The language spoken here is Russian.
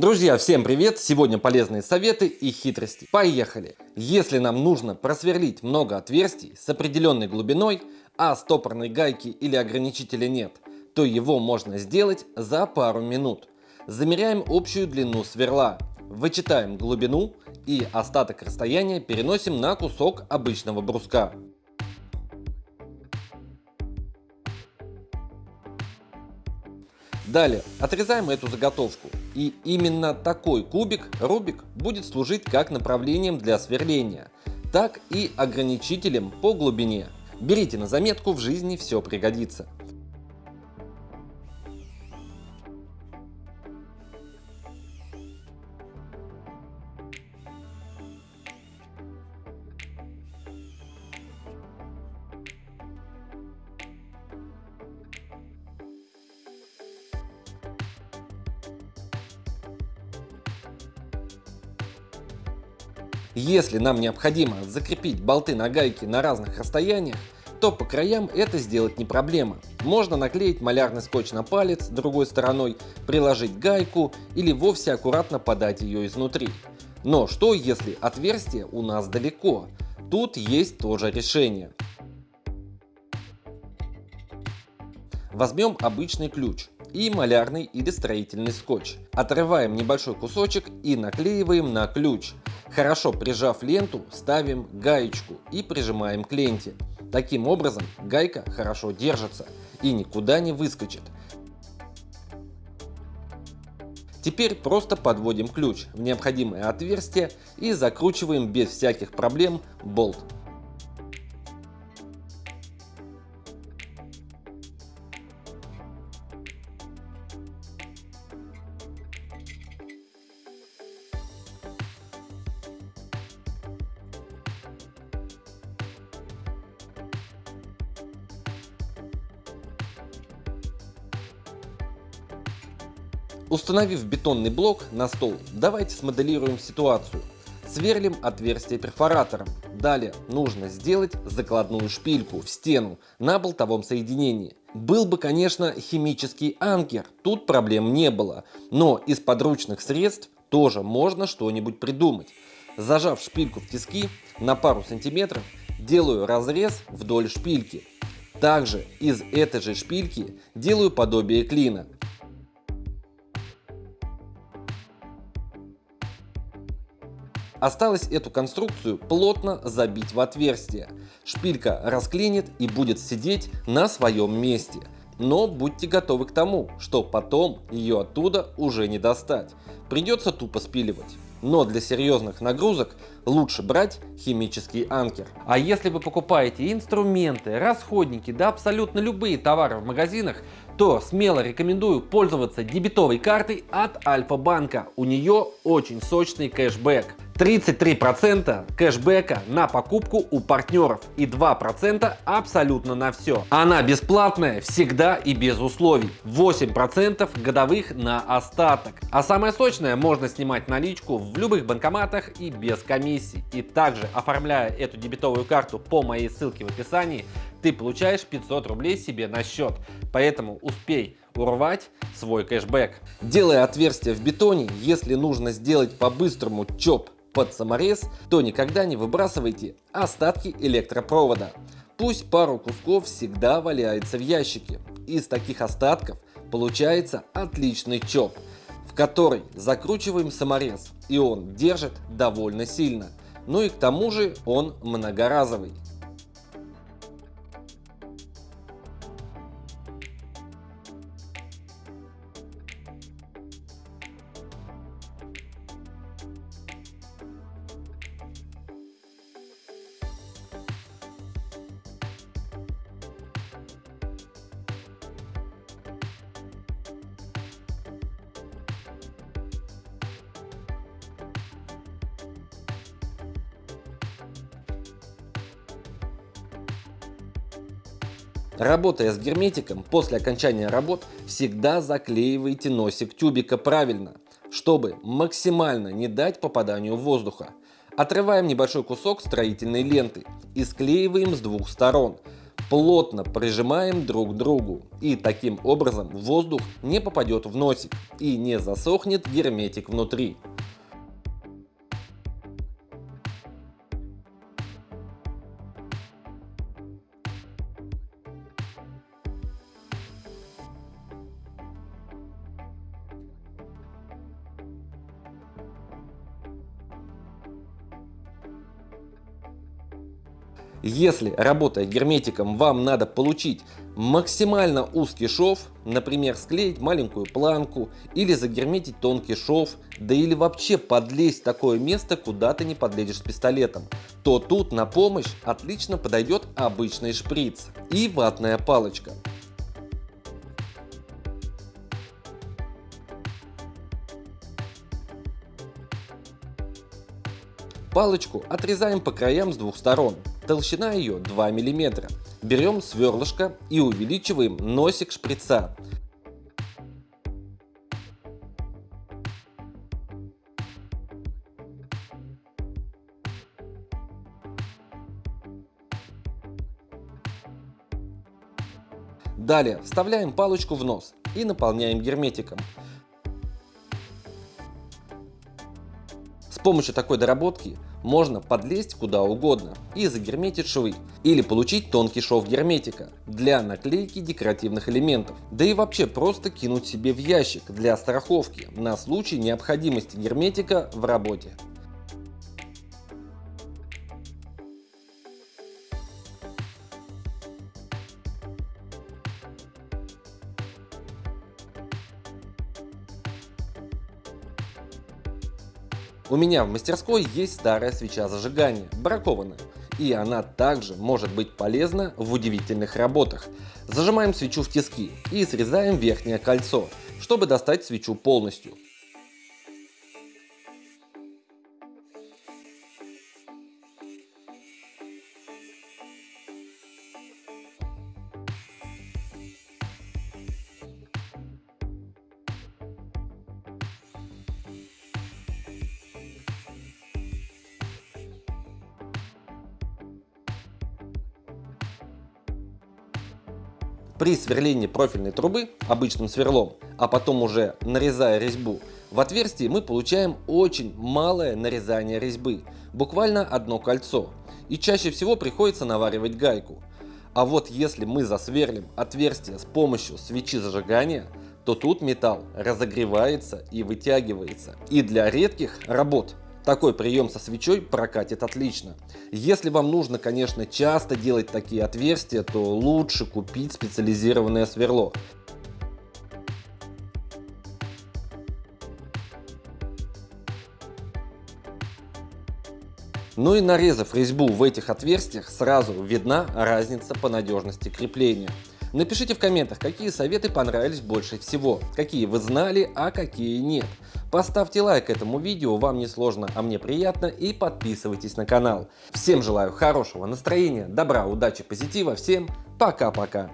Друзья, всем привет! Сегодня полезные советы и хитрости. Поехали! Если нам нужно просверлить много отверстий с определенной глубиной, а стопорной гайки или ограничителя нет, то его можно сделать за пару минут. Замеряем общую длину сверла, вычитаем глубину и остаток расстояния переносим на кусок обычного бруска. Далее отрезаем эту заготовку. И именно такой кубик, рубик, будет служить как направлением для сверления, так и ограничителем по глубине. Берите на заметку, в жизни все пригодится. Если нам необходимо закрепить болты на гайке на разных расстояниях, то по краям это сделать не проблема. Можно наклеить малярный скотч на палец другой стороной, приложить гайку или вовсе аккуратно подать ее изнутри. Но что если отверстие у нас далеко? Тут есть тоже решение. Возьмем обычный ключ и малярный или строительный скотч. Отрываем небольшой кусочек и наклеиваем на ключ. Хорошо прижав ленту, ставим гаечку и прижимаем к ленте. Таким образом гайка хорошо держится и никуда не выскочит. Теперь просто подводим ключ в необходимое отверстие и закручиваем без всяких проблем болт. Установив бетонный блок на стол, давайте смоделируем ситуацию. Сверлим отверстие перфоратором. Далее нужно сделать закладную шпильку в стену на болтовом соединении. Был бы, конечно, химический анкер, тут проблем не было, но из подручных средств тоже можно что-нибудь придумать. Зажав шпильку в тиски на пару сантиметров, делаю разрез вдоль шпильки. Также из этой же шпильки делаю подобие клина. Осталось эту конструкцию плотно забить в отверстие. Шпилька расклинит и будет сидеть на своем месте. Но будьте готовы к тому, что потом ее оттуда уже не достать. Придется тупо спиливать. Но для серьезных нагрузок лучше брать химический анкер. А если вы покупаете инструменты, расходники, да абсолютно любые товары в магазинах, то смело рекомендую пользоваться дебетовой картой от Альфа-банка. У нее очень сочный кэшбэк. 33% кэшбэка на покупку у партнеров и 2% абсолютно на все. Она бесплатная всегда и без условий. 8% годовых на остаток. А самое сочное можно снимать наличку в любых банкоматах и без комиссий. И также оформляя эту дебетовую карту по моей ссылке в описании, ты получаешь 500 рублей себе на счет. Поэтому успей урвать свой кэшбэк. Делая отверстие в бетоне, если нужно сделать по-быстрому чоп под саморез, то никогда не выбрасывайте остатки электропровода. Пусть пару кусков всегда валяется в ящике. Из таких остатков получается отличный чоп, в который закручиваем саморез, и он держит довольно сильно. Ну и к тому же он многоразовый. Работая с герметиком, после окончания работ всегда заклеивайте носик тюбика правильно, чтобы максимально не дать попаданию воздуха. Отрываем небольшой кусок строительной ленты и склеиваем с двух сторон. плотно прижимаем друг к другу. И таким образом воздух не попадет в носик и не засохнет герметик внутри. Если работая герметиком вам надо получить максимально узкий шов, например склеить маленькую планку или загерметить тонкий шов, да или вообще подлезть в такое место, куда ты не подлезешь с пистолетом, то тут на помощь отлично подойдет обычный шприц и ватная палочка. Палочку отрезаем по краям с двух сторон. Толщина ее 2 мм. Берем сверлышко и увеличиваем носик шприца. Далее вставляем палочку в нос и наполняем герметиком. С помощью такой доработки можно подлезть куда угодно и загерметить швы или получить тонкий шов герметика для наклейки декоративных элементов. Да и вообще просто кинуть себе в ящик для страховки на случай необходимости герметика в работе. У меня в мастерской есть старая свеча зажигания, бракованная, и она также может быть полезна в удивительных работах. Зажимаем свечу в тиски и срезаем верхнее кольцо, чтобы достать свечу полностью. При сверлении профильной трубы обычным сверлом, а потом уже нарезая резьбу, в отверстии мы получаем очень малое нарезание резьбы, буквально одно кольцо, и чаще всего приходится наваривать гайку. А вот если мы засверлим отверстие с помощью свечи зажигания, то тут металл разогревается и вытягивается. И для редких работ такой прием со свечой прокатит отлично. Если вам нужно, конечно, часто делать такие отверстия, то лучше купить специализированное сверло. Ну и нарезав резьбу в этих отверстиях, сразу видна разница по надежности крепления. Напишите в комментах, какие советы понравились больше всего, какие вы знали, а какие нет. Поставьте лайк этому видео, вам не сложно, а мне приятно, и подписывайтесь на канал. Всем желаю хорошего настроения, добра, удачи, позитива, всем пока-пока.